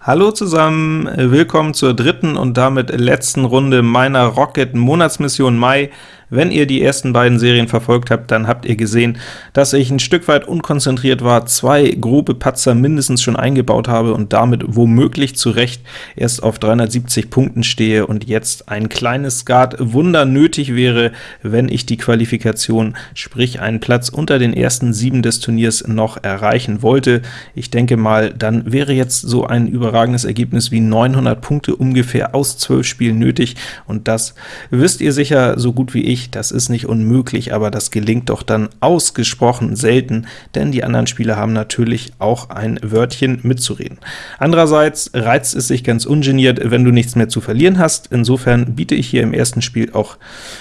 Hallo zusammen, willkommen zur dritten und damit letzten Runde meiner Rocket Monatsmission Mai. Wenn ihr die ersten beiden Serien verfolgt habt, dann habt ihr gesehen, dass ich ein Stück weit unkonzentriert war, zwei grobe Patzer mindestens schon eingebaut habe und damit womöglich zu Recht erst auf 370 Punkten stehe und jetzt ein kleines Skat-Wunder nötig wäre, wenn ich die Qualifikation, sprich einen Platz unter den ersten sieben des Turniers noch erreichen wollte. Ich denke mal, dann wäre jetzt so ein überragendes Ergebnis wie 900 Punkte ungefähr aus 12 Spielen nötig, und das wisst ihr sicher so gut wie ich, ich, das ist nicht unmöglich, aber das gelingt doch dann ausgesprochen selten, denn die anderen Spieler haben natürlich auch ein Wörtchen mitzureden. Andererseits reizt es sich ganz ungeniert, wenn du nichts mehr zu verlieren hast. Insofern biete ich hier im ersten Spiel auch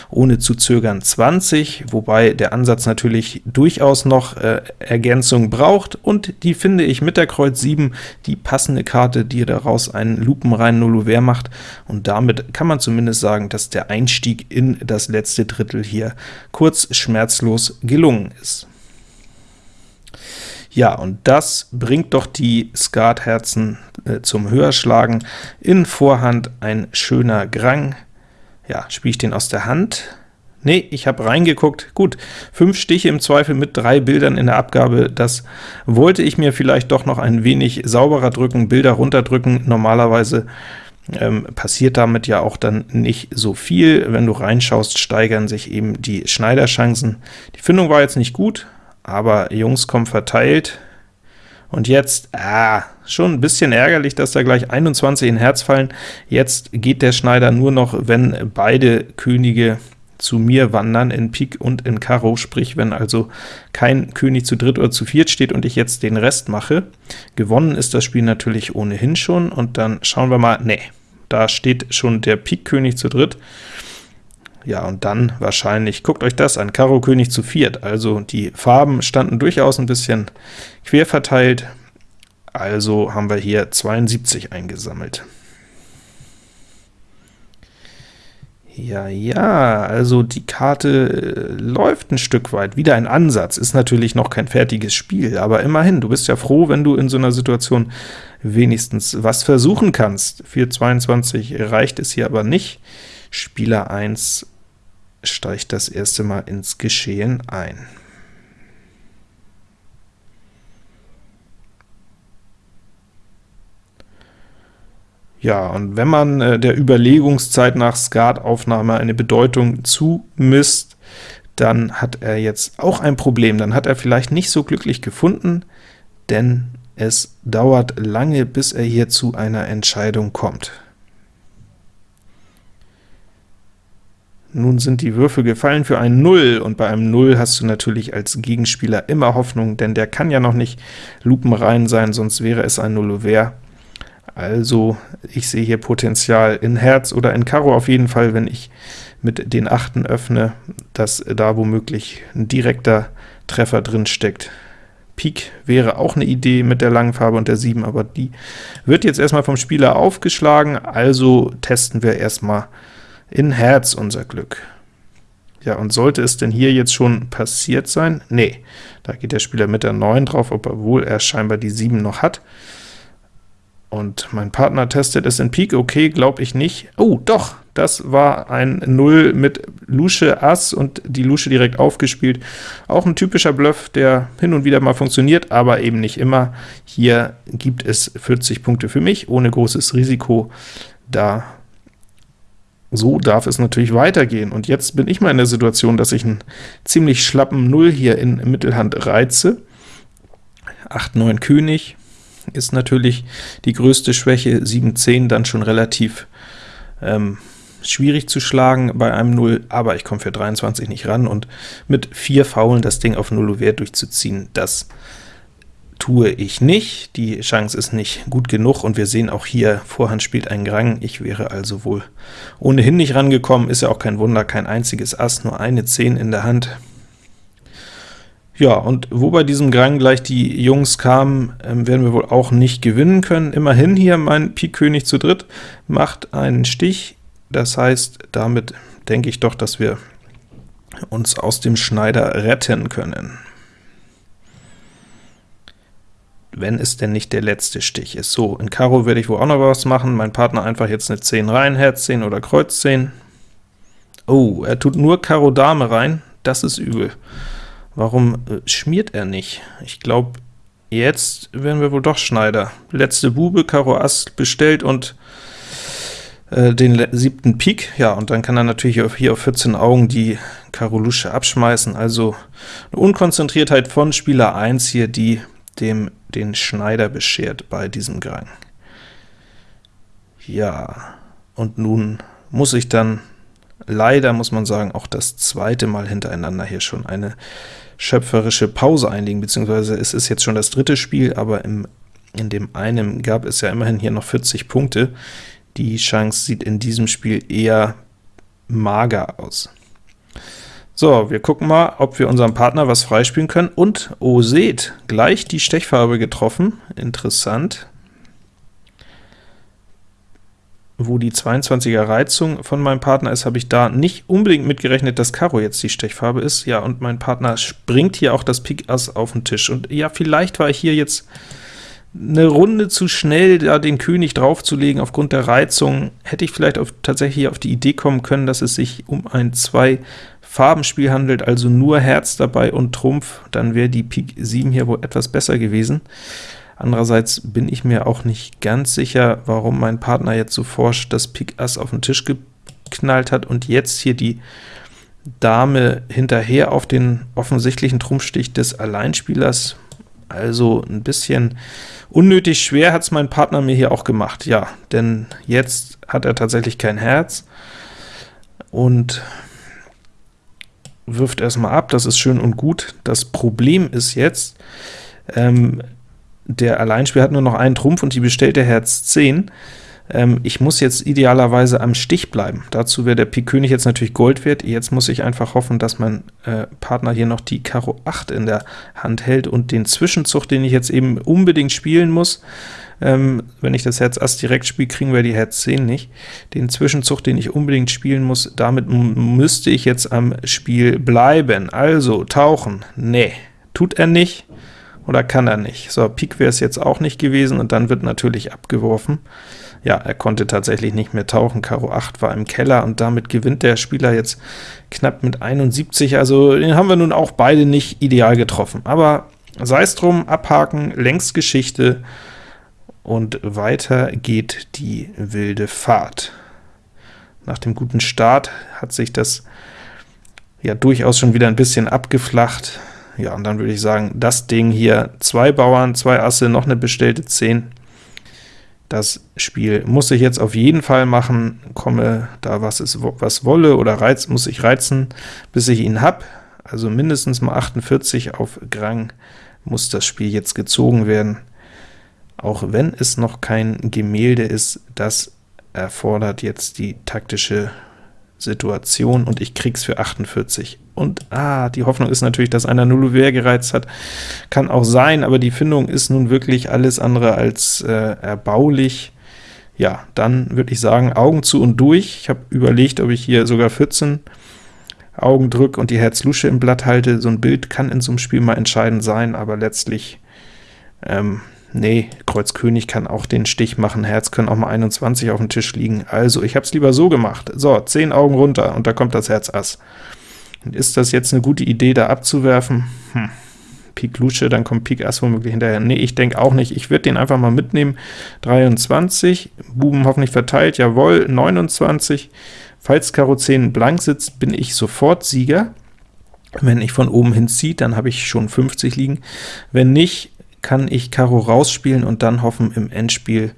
ohne zu zögern 20, wobei der Ansatz natürlich durchaus noch äh, Ergänzung braucht, und die finde ich mit der Kreuz 7 die passende Karte, die daraus einen lupenreinen Nullouvert macht, und damit kann man zumindest sagen, dass der Einstieg in das letzte Drittel hier kurz schmerzlos gelungen ist. Ja, und das bringt doch die Skatherzen äh, zum Höherschlagen. In Vorhand ein schöner Grang. Ja, spiele ich den aus der Hand? Nee, ich habe reingeguckt. Gut, fünf Stiche im Zweifel mit drei Bildern in der Abgabe, das wollte ich mir vielleicht doch noch ein wenig sauberer drücken, Bilder runterdrücken. Normalerweise ähm, passiert damit ja auch dann nicht so viel. Wenn du reinschaust, steigern sich eben die Schneiderchancen. Die Findung war jetzt nicht gut, aber Jungs kommen verteilt. Und jetzt, ah, schon ein bisschen ärgerlich, dass da gleich 21 in Herz fallen. Jetzt geht der Schneider nur noch, wenn beide Könige zu mir wandern, in Pik und in Karo, sprich wenn also kein König zu dritt oder zu viert steht und ich jetzt den Rest mache. Gewonnen ist das Spiel natürlich ohnehin schon, und dann schauen wir mal, nee, da steht schon der Pik-König zu dritt. Ja, und dann wahrscheinlich, guckt euch das an, Karo König zu viert, also die Farben standen durchaus ein bisschen quer verteilt, also haben wir hier 72 eingesammelt. Ja, ja, also die Karte äh, läuft ein Stück weit. Wieder ein Ansatz, ist natürlich noch kein fertiges Spiel, aber immerhin, du bist ja froh, wenn du in so einer Situation wenigstens was versuchen kannst. 4,22 reicht es hier aber nicht. Spieler 1 steigt das erste Mal ins Geschehen ein. Ja, und wenn man äh, der Überlegungszeit nach Skataufnahme eine Bedeutung zumisst, dann hat er jetzt auch ein Problem. Dann hat er vielleicht nicht so glücklich gefunden, denn es dauert lange, bis er hier zu einer Entscheidung kommt. Nun sind die Würfel gefallen für ein 0, und bei einem 0 hast du natürlich als Gegenspieler immer Hoffnung, denn der kann ja noch nicht lupenrein sein, sonst wäre es ein Nullouvert. Also ich sehe hier Potenzial in Herz oder in Karo auf jeden Fall, wenn ich mit den Achten öffne, dass da womöglich ein direkter Treffer drin steckt. Pik wäre auch eine Idee mit der langen Farbe und der 7, aber die wird jetzt erstmal vom Spieler aufgeschlagen, also testen wir erstmal in Herz unser Glück. Ja, und sollte es denn hier jetzt schon passiert sein? Nee, da geht der Spieler mit der 9 drauf, obwohl er scheinbar die 7 noch hat. Und mein Partner testet es in Pik, okay, glaube ich nicht. Oh, doch, das war ein 0 mit Lusche Ass und die Lusche direkt aufgespielt. Auch ein typischer Bluff, der hin und wieder mal funktioniert, aber eben nicht immer. Hier gibt es 40 Punkte für mich, ohne großes Risiko. Da so darf es natürlich weitergehen. Und jetzt bin ich mal in der Situation, dass ich einen ziemlich schlappen 0 hier in Mittelhand reize. 8, 9 König, ist natürlich die größte Schwäche, 7-10 dann schon relativ ähm, schwierig zu schlagen bei einem 0, aber ich komme für 23 nicht ran, und mit 4 Faulen das Ding auf 0 Wert durchzuziehen, das tue ich nicht. Die Chance ist nicht gut genug, und wir sehen auch hier, Vorhand spielt ein Grang. Ich wäre also wohl ohnehin nicht rangekommen, ist ja auch kein Wunder, kein einziges Ass, nur eine 10 in der Hand. Ja, und wo bei diesem Grang gleich die Jungs kamen, ähm, werden wir wohl auch nicht gewinnen können. Immerhin hier mein Pik König zu dritt macht einen Stich, das heißt, damit denke ich doch, dass wir uns aus dem Schneider retten können. wenn es denn nicht der letzte Stich ist. So, in Karo werde ich wohl auch noch was machen, mein Partner einfach jetzt eine 10 rein, Herz 10 oder Kreuz 10. Oh, er tut nur Karo Dame rein, das ist übel. Warum äh, schmiert er nicht? Ich glaube, jetzt werden wir wohl doch Schneider. Letzte Bube, Karo Ass bestellt und äh, den siebten Pik, ja, und dann kann er natürlich hier auf 14 Augen die Karo Lusche abschmeißen, also eine Unkonzentriertheit von Spieler 1 hier, die dem den Schneider beschert bei diesem Gang. Ja, und nun muss ich dann leider, muss man sagen, auch das zweite Mal hintereinander hier schon eine schöpferische Pause einlegen, beziehungsweise es ist jetzt schon das dritte Spiel, aber im, in dem einen gab es ja immerhin hier noch 40 Punkte. Die Chance sieht in diesem Spiel eher mager aus. So, wir gucken mal, ob wir unserem Partner was freispielen können. Und, oh seht, gleich die Stechfarbe getroffen. Interessant. Wo die 22er Reizung von meinem Partner ist, habe ich da nicht unbedingt mitgerechnet, dass Karo jetzt die Stechfarbe ist. Ja, und mein Partner springt hier auch das Pik Ass auf den Tisch. Und ja, vielleicht war ich hier jetzt eine Runde zu schnell, da den König draufzulegen aufgrund der Reizung. Hätte ich vielleicht auf, tatsächlich auf die Idee kommen können, dass es sich um ein 2 Farbenspiel handelt, also nur Herz dabei und Trumpf, dann wäre die Pik 7 hier wohl etwas besser gewesen. Andererseits bin ich mir auch nicht ganz sicher, warum mein Partner jetzt so forsch das Pik Ass auf den Tisch geknallt hat und jetzt hier die Dame hinterher auf den offensichtlichen Trumpfstich des Alleinspielers. Also ein bisschen unnötig schwer hat es mein Partner mir hier auch gemacht, ja, denn jetzt hat er tatsächlich kein Herz, und wirft erstmal ab, das ist schön und gut. Das Problem ist jetzt, ähm, der Alleinspieler hat nur noch einen Trumpf und die bestellte Herz 10. Ähm, ich muss jetzt idealerweise am Stich bleiben. Dazu wäre der Pik König jetzt natürlich Gold wert. Jetzt muss ich einfach hoffen, dass mein äh, Partner hier noch die Karo 8 in der Hand hält und den Zwischenzug, den ich jetzt eben unbedingt spielen muss, ähm, wenn ich das Herz Ass direkt spiele, kriegen wir die Herz 10 nicht. Den Zwischenzug, den ich unbedingt spielen muss, damit müsste ich jetzt am Spiel bleiben. Also, tauchen, nee, tut er nicht oder kann er nicht. So, Pik wäre es jetzt auch nicht gewesen, und dann wird natürlich abgeworfen. Ja, er konnte tatsächlich nicht mehr tauchen, Karo 8 war im Keller, und damit gewinnt der Spieler jetzt knapp mit 71, also den haben wir nun auch beide nicht ideal getroffen. Aber sei es drum, abhaken, längst Geschichte, und weiter geht die wilde Fahrt. Nach dem guten Start hat sich das ja durchaus schon wieder ein bisschen abgeflacht. Ja, und dann würde ich sagen, das Ding hier, zwei Bauern, zwei Asse, noch eine bestellte 10. Das Spiel muss ich jetzt auf jeden Fall machen, komme da was, ist, was wolle oder reiz, muss ich reizen, bis ich ihn habe. Also mindestens mal 48 auf Grang muss das Spiel jetzt gezogen werden auch wenn es noch kein Gemälde ist, das erfordert jetzt die taktische Situation, und ich krieg's für 48. Und ah, die Hoffnung ist natürlich, dass einer Nulluver gereizt hat. Kann auch sein, aber die Findung ist nun wirklich alles andere als äh, erbaulich. Ja, dann würde ich sagen, Augen zu und durch. Ich habe überlegt, ob ich hier sogar 14 Augen drücke und die Herz-Lusche im Blatt halte. So ein Bild kann in so einem Spiel mal entscheidend sein, aber letztlich ähm, Nee, Kreuz König kann auch den Stich machen, Herz können auch mal 21 auf dem Tisch liegen. Also, ich habe es lieber so gemacht. So, 10 Augen runter, und da kommt das Herz Ass. Ist das jetzt eine gute Idee, da abzuwerfen? Hm. Pik Lusche, dann kommt Pik Ass womöglich hinterher. Nee, ich denke auch nicht. Ich würde den einfach mal mitnehmen. 23, Buben hoffentlich verteilt, jawohl, 29. Falls Karo 10 blank sitzt, bin ich sofort Sieger. Wenn ich von oben hinziehe, dann habe ich schon 50 liegen. Wenn nicht, kann ich Karo rausspielen und dann hoffen im Endspiel,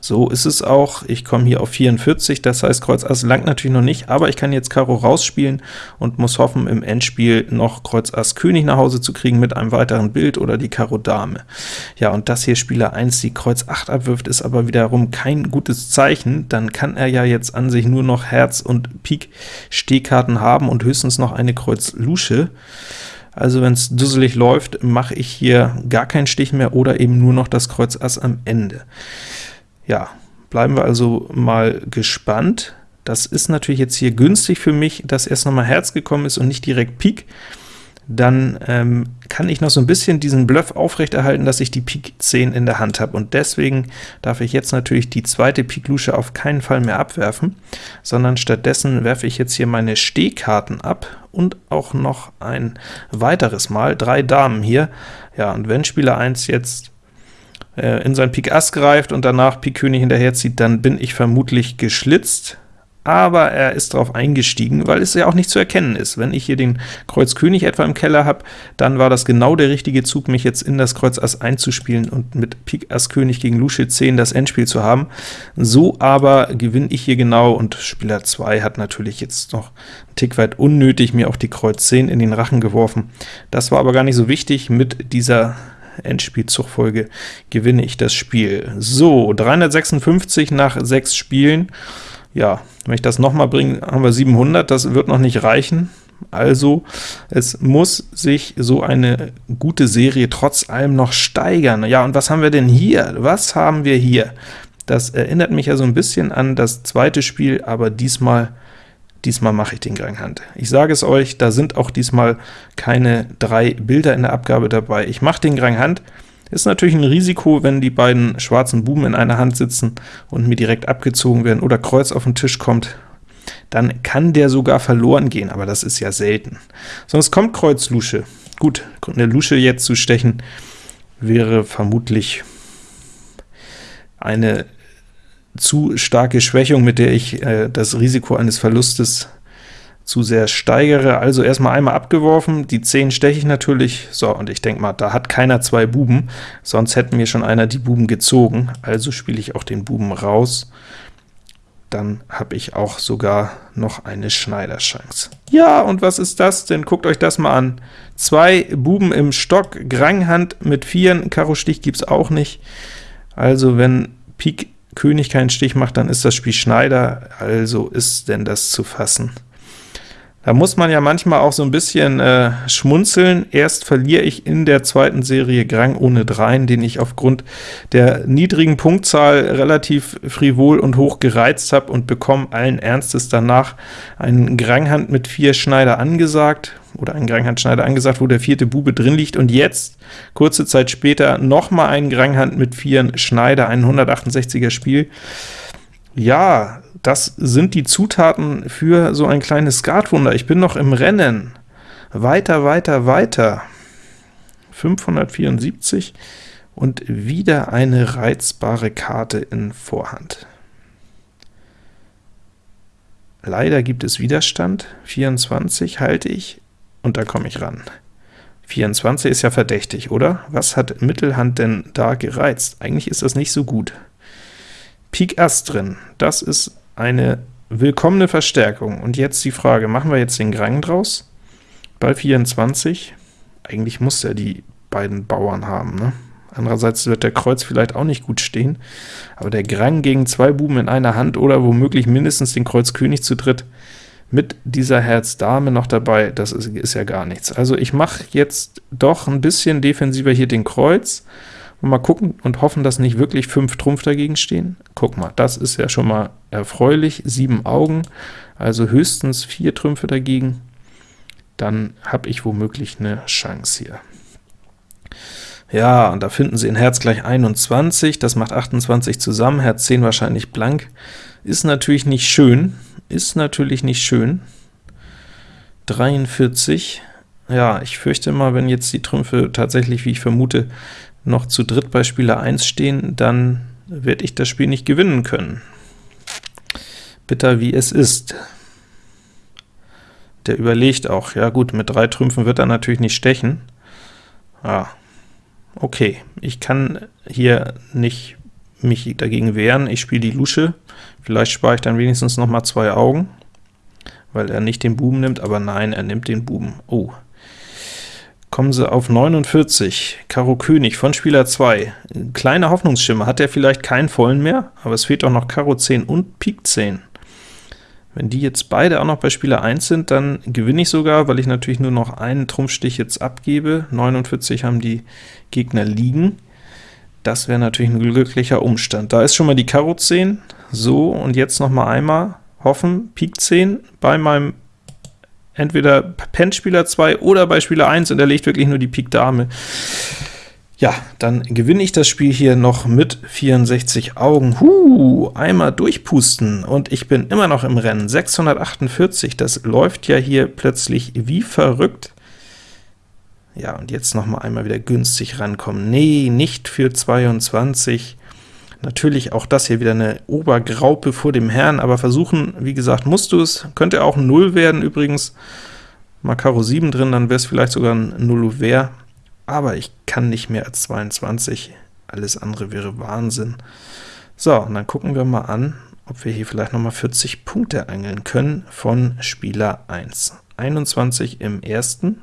so ist es auch. Ich komme hier auf 44, das heißt Kreuz Ass langt natürlich noch nicht, aber ich kann jetzt Karo rausspielen und muss hoffen, im Endspiel noch Kreuz Ass König nach Hause zu kriegen mit einem weiteren Bild oder die Karo Dame. Ja, und dass hier Spieler 1 die Kreuz 8 abwirft, ist aber wiederum kein gutes Zeichen. Dann kann er ja jetzt an sich nur noch Herz und Pik Stehkarten haben und höchstens noch eine Kreuz Lusche. Also wenn es dusselig läuft, mache ich hier gar keinen Stich mehr oder eben nur noch das Kreuz Ass am Ende. Ja, bleiben wir also mal gespannt. Das ist natürlich jetzt hier günstig für mich, dass erst nochmal Herz gekommen ist und nicht direkt Pik. Dann ähm, kann ich noch so ein bisschen diesen Bluff aufrechterhalten, dass ich die Pik 10 in der Hand habe, und deswegen darf ich jetzt natürlich die zweite Pik Lusche auf keinen Fall mehr abwerfen, sondern stattdessen werfe ich jetzt hier meine Stehkarten ab und auch noch ein weiteres Mal, drei Damen hier. Ja, und wenn Spieler 1 jetzt äh, in sein Pik Ass greift und danach Pik König hinterherzieht, dann bin ich vermutlich geschlitzt, aber er ist darauf eingestiegen, weil es ja auch nicht zu erkennen ist. Wenn ich hier den Kreuz König etwa im Keller habe, dann war das genau der richtige Zug, mich jetzt in das Kreuz Ass einzuspielen und mit Pik Ass König gegen Lusche 10 das Endspiel zu haben. So aber gewinne ich hier genau, und Spieler 2 hat natürlich jetzt noch einen Tick weit unnötig mir auch die Kreuz 10 in den Rachen geworfen. Das war aber gar nicht so wichtig. Mit dieser Endspielzugfolge gewinne ich das Spiel. So, 356 nach 6 Spielen. Ja, wenn ich das nochmal bringe, haben wir 700, das wird noch nicht reichen. Also, es muss sich so eine gute Serie trotz allem noch steigern. Ja, und was haben wir denn hier? Was haben wir hier? Das erinnert mich ja so ein bisschen an das zweite Spiel, aber diesmal diesmal mache ich den Granghand. Ich sage es euch, da sind auch diesmal keine drei Bilder in der Abgabe dabei. Ich mache den Granghand, ist natürlich ein Risiko, wenn die beiden schwarzen Buben in einer Hand sitzen und mir direkt abgezogen werden oder Kreuz auf den Tisch kommt, dann kann der sogar verloren gehen, aber das ist ja selten. Sonst kommt Kreuz Lusche. Gut, eine Lusche jetzt zu stechen, wäre vermutlich eine zu starke Schwächung, mit der ich äh, das Risiko eines Verlustes zu sehr steigere. Also erstmal einmal abgeworfen, die 10 steche ich natürlich, so, und ich denke mal, da hat keiner zwei Buben, sonst hätten mir schon einer die Buben gezogen, also spiele ich auch den Buben raus. Dann habe ich auch sogar noch eine Schneiderchance. Ja, und was ist das denn? Guckt euch das mal an. Zwei Buben im Stock, Granghand mit Vieren, Karo Stich gibt es auch nicht. Also wenn Pik König keinen Stich macht, dann ist das Spiel Schneider, also ist denn das zu fassen. Da muss man ja manchmal auch so ein bisschen äh, schmunzeln. Erst verliere ich in der zweiten Serie Grang ohne Dreien, den ich aufgrund der niedrigen Punktzahl relativ frivol und hoch gereizt habe und bekomme allen Ernstes danach einen Granghand mit vier Schneider angesagt, oder einen Granghandschneider angesagt, wo der vierte Bube drin liegt, und jetzt, kurze Zeit später, noch mal einen Granghand mit vier Schneider, ein 168er Spiel. Ja, das sind die Zutaten für so ein kleines Skatwunder. Ich bin noch im Rennen. Weiter, weiter, weiter. 574 und wieder eine reizbare Karte in Vorhand. Leider gibt es Widerstand, 24 halte ich, und da komme ich ran. 24 ist ja verdächtig, oder? Was hat Mittelhand denn da gereizt? Eigentlich ist das nicht so gut. Pik Ass drin, das ist eine willkommene Verstärkung. Und jetzt die Frage, machen wir jetzt den Grang draus? Ball 24, eigentlich muss er die beiden Bauern haben, ne? Andererseits wird der Kreuz vielleicht auch nicht gut stehen, aber der Grang gegen zwei Buben in einer Hand oder womöglich mindestens den Kreuz König zu dritt mit dieser Herz Dame noch dabei, das ist, ist ja gar nichts. Also ich mache jetzt doch ein bisschen defensiver hier den Kreuz, und mal gucken und hoffen, dass nicht wirklich 5 Trumpf dagegen stehen. Guck mal, das ist ja schon mal erfreulich, 7 Augen, also höchstens 4 Trümpfe dagegen, dann habe ich womöglich eine Chance hier. Ja, und da finden Sie in Herz gleich 21, das macht 28 zusammen, Herz 10 wahrscheinlich blank. Ist natürlich nicht schön, ist natürlich nicht schön. 43, ja, ich fürchte mal, wenn jetzt die Trümpfe tatsächlich, wie ich vermute, noch zu dritt bei Spieler 1 stehen, dann werde ich das Spiel nicht gewinnen können. Bitter wie es ist. Der überlegt auch, ja gut, mit drei Trümpfen wird er natürlich nicht stechen. Ah, okay, ich kann hier nicht mich dagegen wehren, ich spiele die Lusche, vielleicht spare ich dann wenigstens noch mal zwei Augen, weil er nicht den Buben nimmt, aber nein, er nimmt den Buben. Oh, kommen sie auf 49, Karo König von Spieler 2. Kleiner Hoffnungsschimmer, hat er vielleicht keinen vollen mehr, aber es fehlt auch noch Karo 10 und Pik 10. Wenn die jetzt beide auch noch bei Spieler 1 sind, dann gewinne ich sogar, weil ich natürlich nur noch einen Trumpfstich jetzt abgebe. 49 haben die Gegner liegen. Das wäre natürlich ein glücklicher Umstand. Da ist schon mal die Karo 10. So, und jetzt noch mal einmal hoffen, Pik 10 bei meinem entweder pennt Spieler 2 oder bei Spieler 1 und er legt wirklich nur die Pik Dame. Ja, dann gewinne ich das Spiel hier noch mit 64 Augen. Huh, einmal durchpusten und ich bin immer noch im Rennen. 648, das läuft ja hier plötzlich wie verrückt. Ja, und jetzt noch mal einmal wieder günstig rankommen. Nee, nicht für 22. Natürlich auch das hier wieder eine Obergraupe vor dem Herrn, aber versuchen, wie gesagt, musst du es. Könnte auch 0 werden übrigens. Mal Karo 7 drin, dann wäre es vielleicht sogar ein 0 Wehr aber ich kann nicht mehr als 22, alles andere wäre Wahnsinn. So, und dann gucken wir mal an, ob wir hier vielleicht noch mal 40 Punkte angeln können von Spieler 1. 21 im ersten.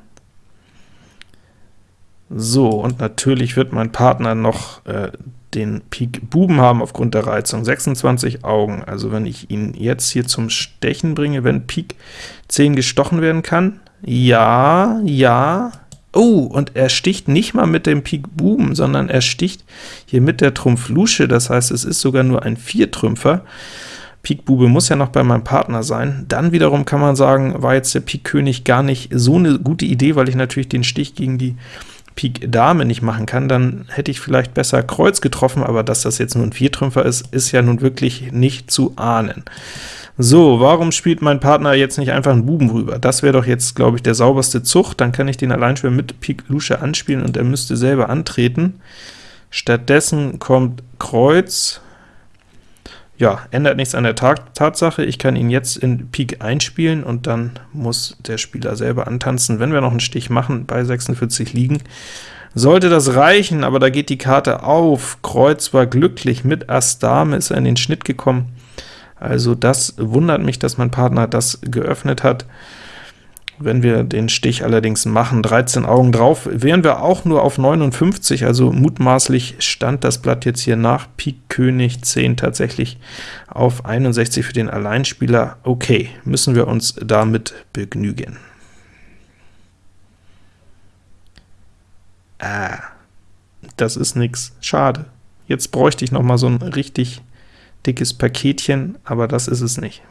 So, und natürlich wird mein Partner noch äh, den Pik Buben haben aufgrund der Reizung. 26 Augen, also wenn ich ihn jetzt hier zum Stechen bringe, wenn Pik 10 gestochen werden kann, ja, ja, Oh, und er sticht nicht mal mit dem Pik Buben, sondern er sticht hier mit der Trumpf Lusche, das heißt, es ist sogar nur ein Viertrümpfer. Pik Bube muss ja noch bei meinem Partner sein. Dann wiederum kann man sagen, war jetzt der Pik König gar nicht so eine gute Idee, weil ich natürlich den Stich gegen die Pik Dame nicht machen kann, dann hätte ich vielleicht besser Kreuz getroffen, aber dass das jetzt nur ein Viertrümpfer ist, ist ja nun wirklich nicht zu ahnen. So, warum spielt mein Partner jetzt nicht einfach einen Buben rüber? Das wäre doch jetzt, glaube ich, der sauberste Zug. Dann kann ich den Alleinspieler mit Pik Lusche anspielen und er müsste selber antreten. Stattdessen kommt Kreuz. Ja, ändert nichts an der Tatsache. Ich kann ihn jetzt in Pik einspielen und dann muss der Spieler selber antanzen. Wenn wir noch einen Stich machen, bei 46 liegen, sollte das reichen, aber da geht die Karte auf. Kreuz war glücklich, mit Ass Dame ist er in den Schnitt gekommen. Also das wundert mich, dass mein Partner das geöffnet hat. Wenn wir den Stich allerdings machen, 13 Augen drauf, wären wir auch nur auf 59, also mutmaßlich stand das Blatt jetzt hier nach Pik König 10 tatsächlich auf 61 für den Alleinspieler. Okay, müssen wir uns damit begnügen. Ah, das ist nix. Schade. Jetzt bräuchte ich noch mal so ein richtig dickes Paketchen, aber das ist es nicht.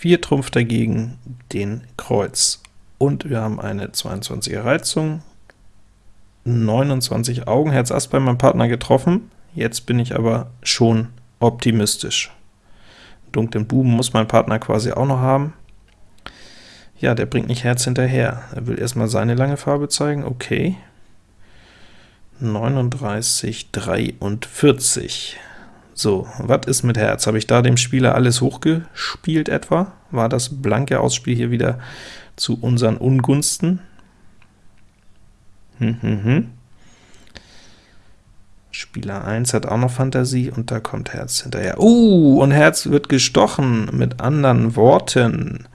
Vier Trumpf dagegen den Kreuz. Und wir haben eine 22er Reizung, 29 Augen, Herz Ass bei meinem Partner getroffen. Jetzt bin ich aber schon optimistisch. Dunklen Buben muss mein Partner quasi auch noch haben. Ja, der bringt nicht Herz hinterher. Er will erstmal seine lange Farbe zeigen, okay. 39, 43. So, was ist mit Herz? Habe ich da dem Spieler alles hochgespielt etwa? War das blanke Ausspiel hier wieder zu unseren Ungunsten? Hm, hm, hm. Spieler 1 hat auch noch Fantasie, und da kommt Herz hinterher. Uh, und Herz wird gestochen, mit anderen Worten.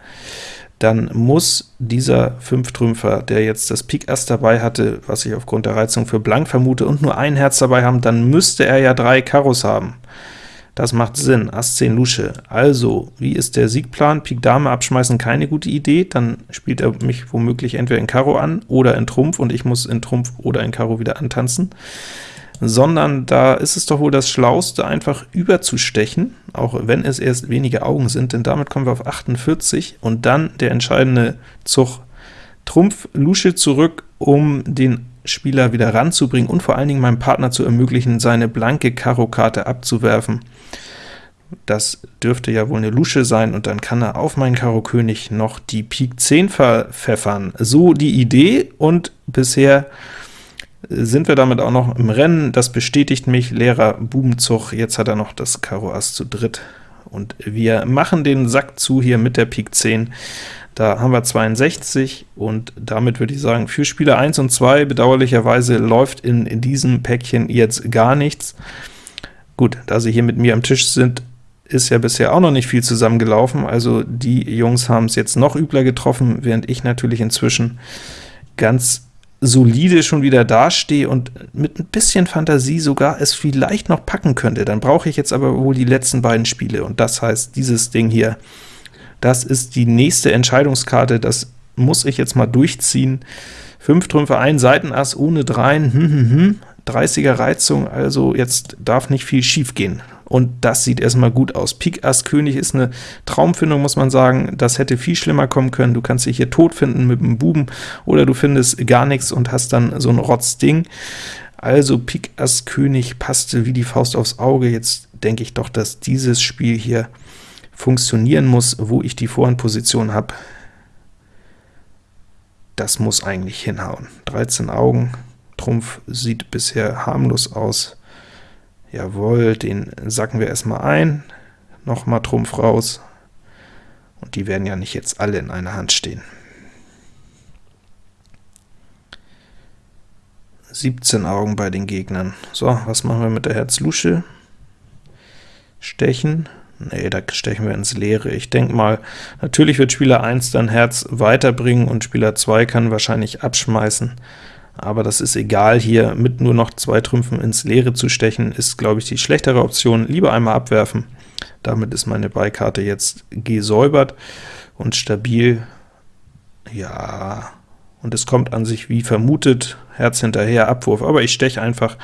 Dann muss dieser Fünftrümpfer, der jetzt das Pik Ass dabei hatte, was ich aufgrund der Reizung für blank vermute, und nur ein Herz dabei haben, dann müsste er ja drei Karos haben. Das macht Sinn, Ass 10 Lusche. Also, wie ist der Siegplan? Pik Dame abschmeißen, keine gute Idee, dann spielt er mich womöglich entweder in Karo an oder in Trumpf, und ich muss in Trumpf oder in Karo wieder antanzen sondern da ist es doch wohl das Schlauste, einfach überzustechen, auch wenn es erst wenige Augen sind, denn damit kommen wir auf 48, und dann der entscheidende Zug Trumpf Lusche zurück, um den Spieler wieder ranzubringen und vor allen Dingen meinem Partner zu ermöglichen, seine blanke Karo-Karte abzuwerfen. Das dürfte ja wohl eine Lusche sein, und dann kann er auf meinen Karo König noch die Pik 10 verpfeffern. So die Idee, und bisher sind wir damit auch noch im Rennen. Das bestätigt mich, leerer Bubenzug. Jetzt hat er noch das Karo Ass zu dritt. Und wir machen den Sack zu hier mit der Pik 10. Da haben wir 62, und damit würde ich sagen, für Spieler 1 und 2 bedauerlicherweise läuft in, in diesem Päckchen jetzt gar nichts. Gut, da sie hier mit mir am Tisch sind, ist ja bisher auch noch nicht viel zusammengelaufen, also die Jungs haben es jetzt noch übler getroffen, während ich natürlich inzwischen ganz solide schon wieder dastehe und mit ein bisschen Fantasie sogar es vielleicht noch packen könnte. Dann brauche ich jetzt aber wohl die letzten beiden Spiele, und das heißt, dieses Ding hier, das ist die nächste Entscheidungskarte, das muss ich jetzt mal durchziehen. 5 Trümpfe, ein Seitenass ohne Dreien, hm, hm, hm. 30er Reizung, also jetzt darf nicht viel schief gehen. Und das sieht erstmal gut aus. Pik Ass König ist eine Traumfindung, muss man sagen. Das hätte viel schlimmer kommen können. Du kannst dich hier tot finden mit dem Buben, oder du findest gar nichts und hast dann so ein Rotzding. Also Pik Ass König passte wie die Faust aufs Auge. Jetzt denke ich doch, dass dieses Spiel hier funktionieren muss, wo ich die Vorhandposition habe. Das muss eigentlich hinhauen. 13 Augen, Trumpf sieht bisher harmlos aus. Jawohl, den sacken wir erstmal ein. Nochmal Trumpf raus. Und die werden ja nicht jetzt alle in einer Hand stehen. 17 Augen bei den Gegnern. So, was machen wir mit der Herz-Lusche? Stechen. Nee, da stechen wir ins Leere. Ich denke mal, natürlich wird Spieler 1 dann Herz weiterbringen und Spieler 2 kann wahrscheinlich abschmeißen aber das ist egal, hier mit nur noch zwei Trümpfen ins Leere zu stechen, ist, glaube ich, die schlechtere Option. Lieber einmal abwerfen. Damit ist meine Beikarte jetzt gesäubert und stabil. Ja, und es kommt an sich wie vermutet, Herz hinterher, Abwurf, aber ich steche einfach.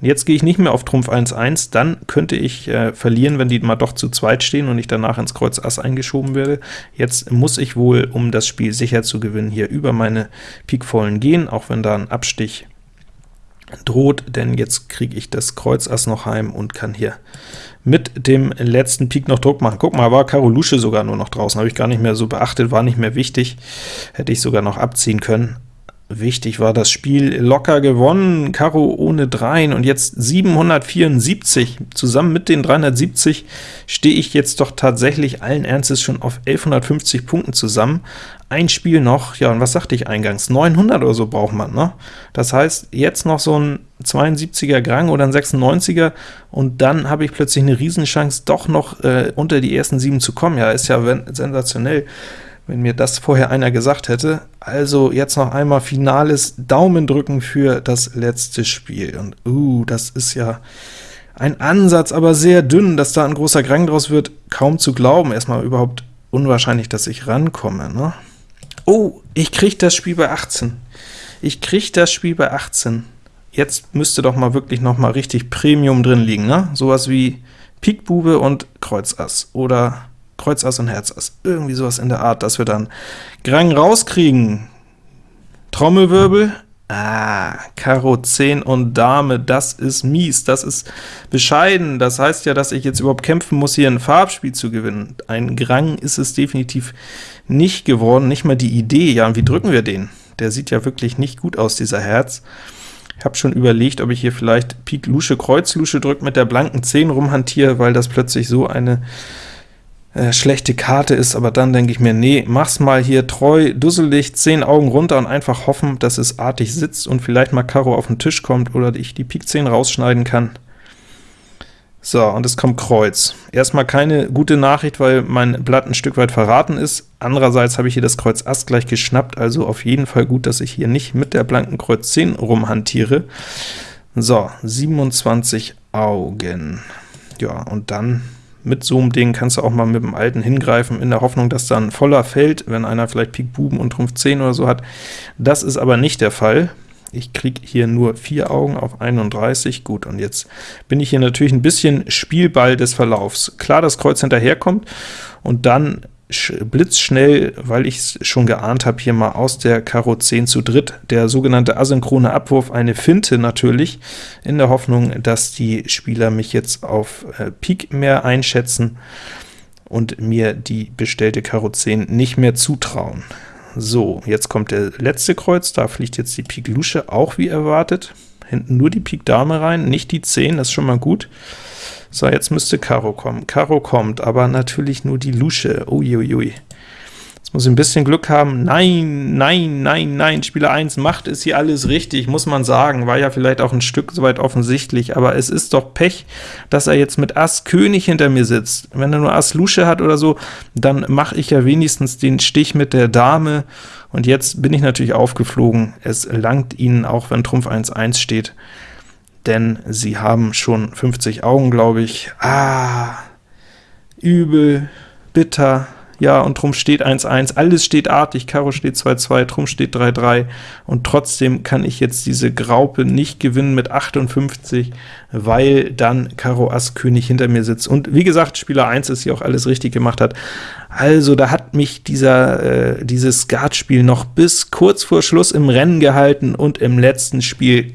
Und jetzt gehe ich nicht mehr auf Trumpf 1-1, dann könnte ich äh, verlieren, wenn die mal doch zu zweit stehen und ich danach ins Kreuz Ass eingeschoben werde. Jetzt muss ich wohl, um das Spiel sicher zu gewinnen, hier über meine Pikvollen gehen, auch wenn da ein Abstich droht, denn jetzt kriege ich das Kreuz Ass noch heim und kann hier mit dem letzten Pik noch Druck machen. Guck mal, war Karo Lusche sogar nur noch draußen, habe ich gar nicht mehr so beachtet, war nicht mehr wichtig, hätte ich sogar noch abziehen können, Wichtig war das Spiel locker gewonnen, Karo ohne Dreien, und jetzt 774. Zusammen mit den 370 stehe ich jetzt doch tatsächlich allen Ernstes schon auf 1150 Punkten zusammen. Ein Spiel noch, ja, und was sagte ich eingangs? 900 oder so braucht man, ne? Das heißt, jetzt noch so ein 72er Grang oder ein 96er, und dann habe ich plötzlich eine Riesenchance, doch noch äh, unter die ersten sieben zu kommen. Ja, ist ja sensationell wenn mir das vorher einer gesagt hätte. Also jetzt noch einmal finales Daumen drücken für das letzte Spiel. Und uh, das ist ja ein Ansatz, aber sehr dünn, dass da ein großer Grang draus wird, kaum zu glauben. Erstmal überhaupt unwahrscheinlich, dass ich rankomme. Ne? Oh, ich kriege das Spiel bei 18. Ich kriege das Spiel bei 18. Jetzt müsste doch mal wirklich noch mal richtig Premium drin liegen, ne? Sowas wie Pik Bube und Kreuz Ass oder Kreuz Ass und Herz Ass, irgendwie sowas in der Art, dass wir dann Grang rauskriegen. Trommelwirbel, Ah, Karo 10 und Dame, das ist mies, das ist bescheiden. Das heißt ja, dass ich jetzt überhaupt kämpfen muss, hier ein Farbspiel zu gewinnen. Ein Grang ist es definitiv nicht geworden, nicht mal die Idee. Ja, und wie drücken wir den? Der sieht ja wirklich nicht gut aus, dieser Herz. Ich habe schon überlegt, ob ich hier vielleicht Pik Lusche, Kreuz Lusche drückt, mit der blanken 10 rumhantiere, weil das plötzlich so eine äh, schlechte Karte ist, aber dann denke ich mir, nee, mach's mal hier treu, dusselig, 10 Augen runter und einfach hoffen, dass es artig sitzt und vielleicht mal Karo auf den Tisch kommt oder ich die Pik 10 rausschneiden kann. So, und es kommt Kreuz. Erstmal keine gute Nachricht, weil mein Blatt ein Stück weit verraten ist. Andererseits habe ich hier das Kreuz Ass gleich geschnappt, also auf jeden Fall gut, dass ich hier nicht mit der blanken Kreuz 10 rumhantiere. So, 27 Augen. Ja, und dann mit so einem Ding kannst du auch mal mit dem alten hingreifen, in der Hoffnung, dass dann voller fällt, wenn einer vielleicht Pik Buben und Trumpf 10 oder so hat. Das ist aber nicht der Fall. Ich kriege hier nur vier Augen auf 31, gut, und jetzt bin ich hier natürlich ein bisschen Spielball des Verlaufs. Klar, das Kreuz hinterherkommt, und dann blitzschnell, weil ich es schon geahnt habe, hier mal aus der Karo 10 zu dritt, der sogenannte asynchrone Abwurf, eine Finte natürlich, in der Hoffnung, dass die Spieler mich jetzt auf äh, Pik mehr einschätzen und mir die bestellte Karo 10 nicht mehr zutrauen. So, jetzt kommt der letzte Kreuz, da fliegt jetzt die Pik Lusche auch wie erwartet, hinten nur die Pik Dame rein, nicht die 10, das ist schon mal gut. So, jetzt müsste Karo kommen. Karo kommt, aber natürlich nur die Lusche. Uiuiui. Muss ich ein bisschen Glück haben. Nein, nein, nein, nein, Spieler 1 macht es hier alles richtig, muss man sagen. War ja vielleicht auch ein Stück soweit offensichtlich, aber es ist doch Pech, dass er jetzt mit Ass König hinter mir sitzt. Wenn er nur Ass Lusche hat oder so, dann mache ich ja wenigstens den Stich mit der Dame, und jetzt bin ich natürlich aufgeflogen. Es langt ihnen, auch wenn Trumpf 1-1 steht denn sie haben schon 50 Augen, glaube ich. Ah, übel, bitter. Ja, und Trumpf steht 1-1, alles steht artig, Karo steht 2-2, Trumpf steht 3-3, und trotzdem kann ich jetzt diese Graupe nicht gewinnen mit 58, weil dann Karo Ass König hinter mir sitzt. Und wie gesagt, Spieler 1 ist hier auch alles richtig gemacht hat. Also da hat mich dieser, äh, dieses Skatspiel noch bis kurz vor Schluss im Rennen gehalten, und im letzten Spiel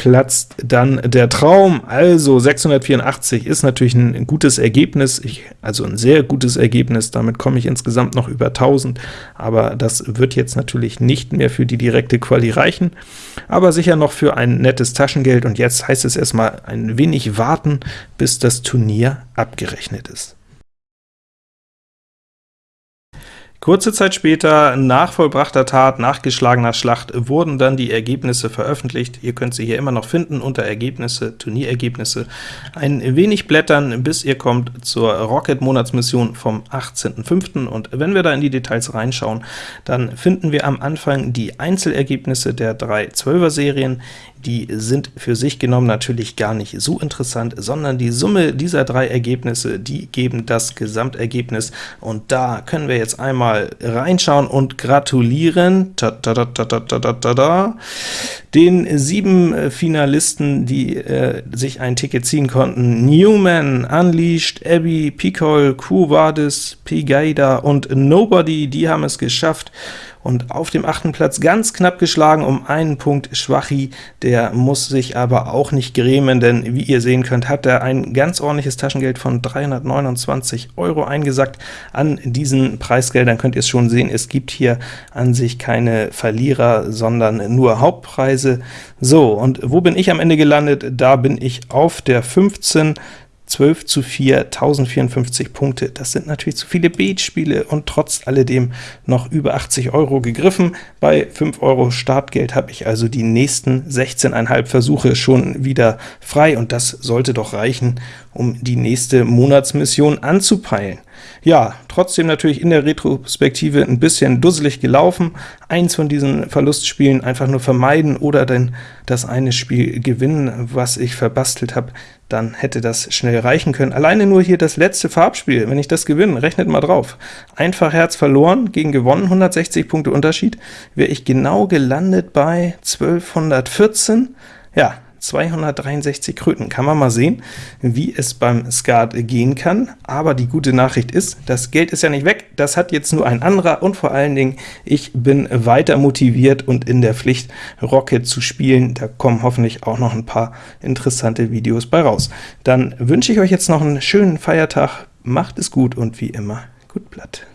platzt dann der Traum. Also 684 ist natürlich ein gutes Ergebnis, ich, also ein sehr gutes Ergebnis, damit komme ich insgesamt noch über 1000, aber das wird jetzt natürlich nicht mehr für die direkte Quali reichen, aber sicher noch für ein nettes Taschengeld, und jetzt heißt es erstmal ein wenig warten, bis das Turnier abgerechnet ist. Kurze Zeit später, nach vollbrachter Tat, nach geschlagener Schlacht, wurden dann die Ergebnisse veröffentlicht. Ihr könnt sie hier immer noch finden unter Ergebnisse, Turnierergebnisse. Ein wenig blättern, bis ihr kommt zur Rocket-Monatsmission vom 18.05. Und wenn wir da in die Details reinschauen, dann finden wir am Anfang die Einzelergebnisse der drei 12er-Serien die sind für sich genommen natürlich gar nicht so interessant, sondern die Summe dieser drei Ergebnisse, die geben das Gesamtergebnis, und da können wir jetzt einmal reinschauen und gratulieren ta -ta -ta den sieben Finalisten, die äh, sich ein Ticket ziehen konnten. Newman, Unleashed, Abby, Picol, Kuwadis, Pigaida und Nobody, die haben es geschafft, und auf dem achten Platz ganz knapp geschlagen um einen Punkt Schwachi, der muss sich aber auch nicht grämen, denn wie ihr sehen könnt, hat er ein ganz ordentliches Taschengeld von 329 Euro eingesackt. An diesen Preisgeldern könnt ihr es schon sehen, es gibt hier an sich keine Verlierer, sondern nur Hauptpreise. So, und wo bin ich am Ende gelandet? Da bin ich auf der 15 12 zu 4, 1054 Punkte. Das sind natürlich zu viele Beatspiele und trotz alledem noch über 80 Euro gegriffen. Bei 5 Euro Startgeld habe ich also die nächsten 16,5 Versuche schon wieder frei, und das sollte doch reichen, um die nächste Monatsmission anzupeilen. Ja, trotzdem natürlich in der Retrospektive ein bisschen dusselig gelaufen. Eins von diesen Verlustspielen einfach nur vermeiden oder denn das eine Spiel gewinnen, was ich verbastelt habe, dann hätte das schnell reichen können. Alleine nur hier das letzte Farbspiel, wenn ich das gewinne, rechnet mal drauf. Einfach Herz verloren, gegen gewonnen, 160 Punkte Unterschied, wäre ich genau gelandet bei 1214. Ja, 263 Kröten. Kann man mal sehen, wie es beim Skat gehen kann, aber die gute Nachricht ist, das Geld ist ja nicht weg, das hat jetzt nur ein anderer, und vor allen Dingen, ich bin weiter motiviert und in der Pflicht, Rocket zu spielen. Da kommen hoffentlich auch noch ein paar interessante Videos bei raus. Dann wünsche ich euch jetzt noch einen schönen Feiertag, macht es gut und wie immer, gut Blatt.